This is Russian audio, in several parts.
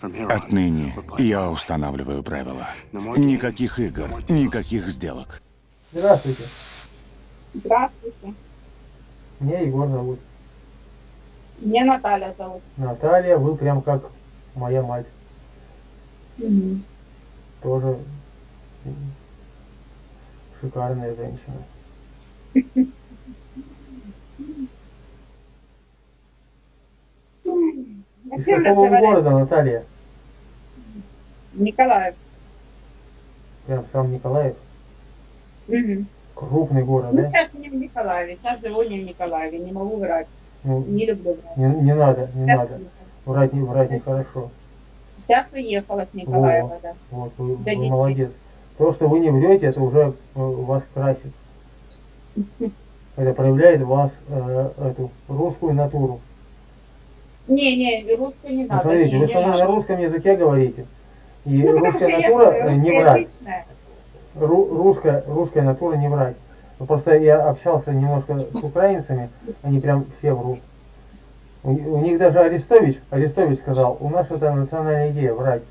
Отныне я устанавливаю правила. Никаких игр, никаких сделок. Здравствуйте. Здравствуйте. Меня Егор зовут. Меня Наталья зовут. Наталья, вы прям как моя мать. Мгм. Тоже шикарная женщина. Из какого вы города, Наталья? Николаев. Прям сам Николаев. Мгм. Крупный город, Ну, да? сейчас не в Николаеве, сейчас живу не в Николаеве, не могу врать, Ну, не люблю врать. не, не надо, не Сейчас надо. Врать, не, врать нехорошо. Сейчас уехала с Николаева, да. Вот, вы, вы Донецкий. молодец. То, что вы не врете, это уже э, вас красит. Это проявляет вас э, эту русскую натуру. Не, не, русскую не Ну, надо. смотрите, не, вы не надо. на русском языке говорите. И Ну, русская натура не врать. русскоязычная. Ру- русская, русская натура не врать. Ну, просто я общался немножко с украинцами, они прям все врут. У, у них даже Арестович, Арестович сказал, у нас это национальная идея врать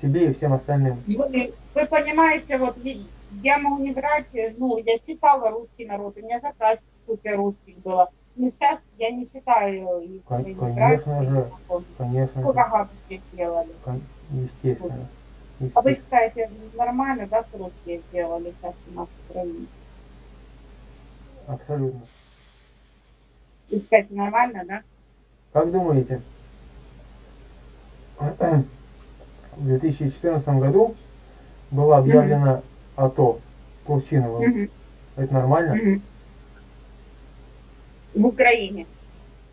себе и всем остальным. Вы, вы понимаете, вот я могу не врать, ну, я читала русский народ, у меня заказ супер русских было. Но сейчас я не читаю их. Не конечно же. не помню. Конечно, Сколько гадостей сделали. кон- естественно. А вы естественно. считаете, нормально, да, русские сделали сейчас у нас в стране? Абсолютно. Вы считаете, нормально, да? Как думаете, в 2014 году было объявлено АТО Турчиновым. Мгм, Это нормально? мгм. В Украине.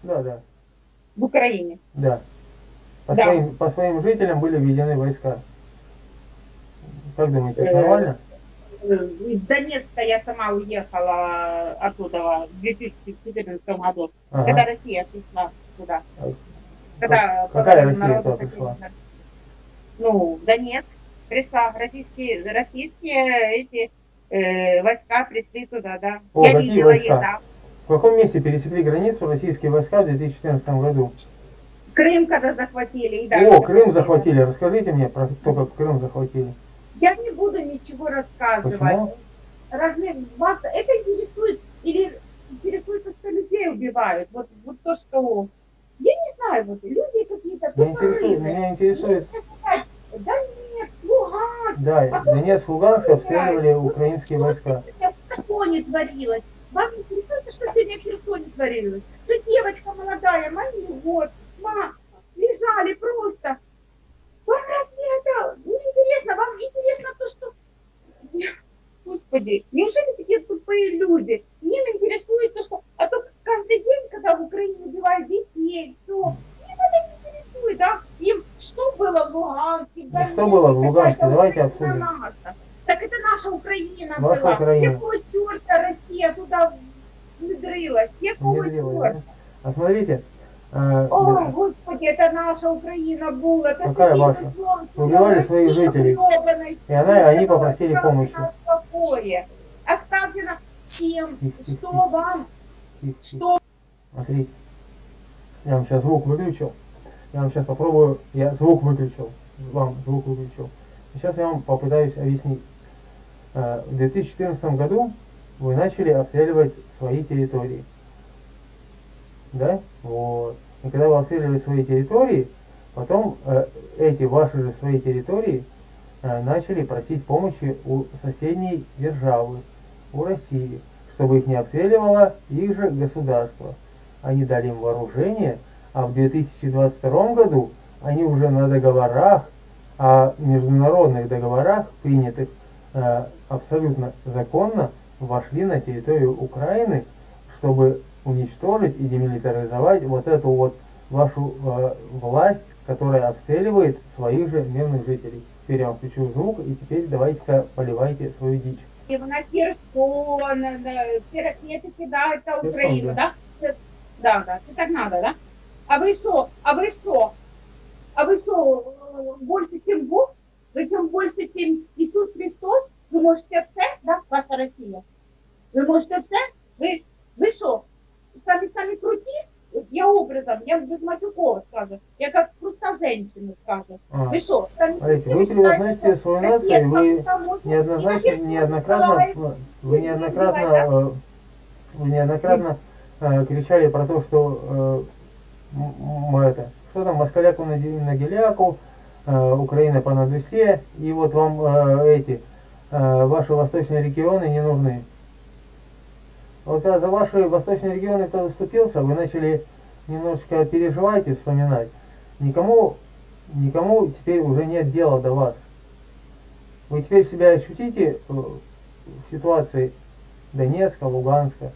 Да, да, В Украине. да. По, Да. Своим, по своим жителям были введены войска. Как думаете, это нормально? Э, Из Донецка я сама уехала оттуда в 2014 году, Ага. когда Россия пришла туда. Когда какая Россия туда пришла? Ну, Донецк пришла, российские, российские эти э, войска пришли туда, да. О, я видела войска? их, да. В каком месте пересекли границу российские войска в 2014 году? Крым когда захватили. и да, О, Крым захватили. Расскажите мне про то, как Крым захватили. Я не буду ничего рассказывать. Почему? Разве вас это интересует или интересует, то, что людей убивают? Вот, вот то, что... Я не знаю, вот люди какие-то Меня интересует, меня интересует, Да нет, Луганск, да, Донецк, Луганск обстреливали украинские войска. Что Херсоне творилось? Вам интересует, что сегодня в Херсоне творилось? Что девочка молодая, маме год, ма, лежали просто. Вам разве это не интересно? Вам интересно то, что... Господи, неужели такие тупые люди? Им интересует то, что... А то каждый день, когда в Украине убивают детей, все, им это не интересует, да? Им что было в Луганске, Да что было в Луганске? Давайте обсудим. наша. Так это наша Украина Ваша была. Украина. Какого черта Россия туда Внедрилась, черта? да? А смотрите, э, О, да, Господи, это наша Украина была. Это Какая ваша? Убивали своих жителей. И она- они оставьте попросили помощи. Оставьте нас тихо, Что вам? Что? смотрите. Я вам сейчас звук выключил. Я вам сейчас попробую, я звук выключил, вам звук выключил. Сейчас я вам попытаюсь объяснить. Э, В 2014 году вы начали обстреливать свои территории. Да? Вот. И когда вы обстреливали свои территории, потом э, эти ваши же свои территории э, начали просить помощи у соседней державы, у России, чтобы их не обстреливало их же государство. Они дали им вооружение, а в 2022 году они уже на договорах, о международных договорах, принятых э, абсолютно законно, вошли на территорию Украины, чтобы уничтожить и демилитаризовать вот эту вот вашу э, власть, которая обстреливает своих же мирных жителей. Теперь я вам включу звук, и теперь давайте-ка поливайте свою дичь. И на Херсон, ракеты кидают на Украину, да? Да, да, это так надо, да? А вы что? А вы что? А вы что, просто женщина скажу. А, Вы что? там Смотрите, вы превозносите свою нацию, вы что неоднозначно, неоднократно, Николаев вы неоднократно, э, вы неоднократно э, кричали про то, что э, м- м- это, что там, москаляку на, на геляку, э, Украина по надусе, и вот вам э, эти, э, ваши восточные регионы не нужны. Вот когда за ваши восточные регионы кто заступился, вы начали немножечко переживать и вспоминать. Никому, никому теперь уже нет дела до вас. Вы теперь себя ощутите э, в ситуации Донецка, Луганска,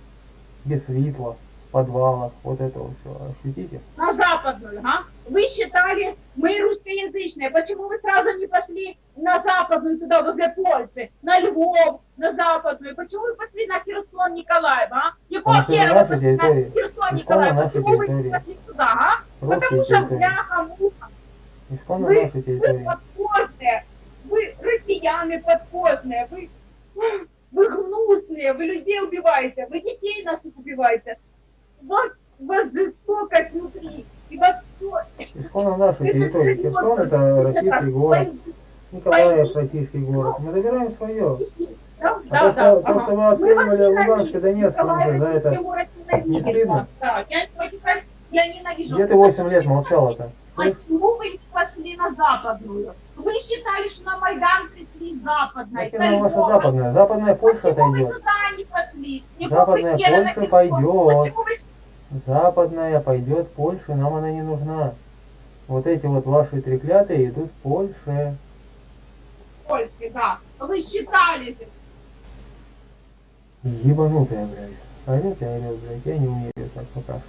без светла, в подвалах, вот это вот все. Ощутите? на западную, а? Вы считали, мы русскоязычные, почему вы сразу не пошли на западную, туда, возле Польши, на Львов, на западную, почему вы пошли на Херсон, Николаев, а? Что Якова наша пошли на территория. Херсон, Николаев, почему вы не территория. пошли туда, а? Русские Потому что территории. бляха, муха, Вы, наши вы территории. подкожные, вы россияне подкожные, вы, вы гнусные, вы людей убиваете, вы детей наших убиваете. Вас, вас жестокость внутри, и вас все... Исконно наша территория. Херсон это российский город. Николаев российский город. Мы забираем свое. Да, А то, что, то, что вы обстреливали Луганск и Донецк, уже за это не стыдно? Да, я, я ненавижу. Где ты 8 лет молчала-то? Почему вы не пошли на западную? Вы считали, что на Майдан пришли ваша Львова. западная? Западная Польша Почему вы не пошли? Не Западная Польша пойдет. Вы Западная пойдет Польше, нам она не нужна. Вот эти вот ваши треклятые идут в Польше. Польше, да? Вы считали же. Ебанутая, блядь. Орет и орет, блядь. Я не умею так пока что.